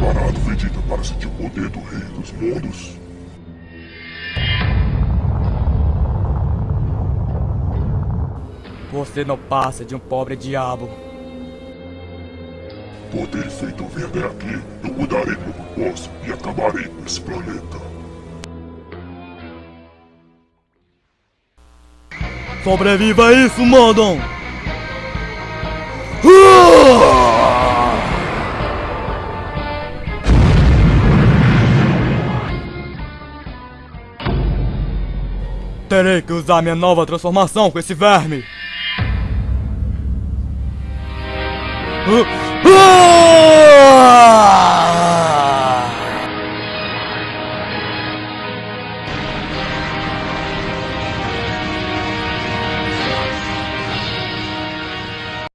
preparado, Vegeta, para sentir o poder do Rei dos Mundos? Você não passa de um pobre diabo. Poder feito vir até aqui, eu cuidarei do meu propósito e acabarei com esse planeta. Sobreviva a isso, Mondon! Terei que usar minha nova transformação com esse verme! Ah! Ah!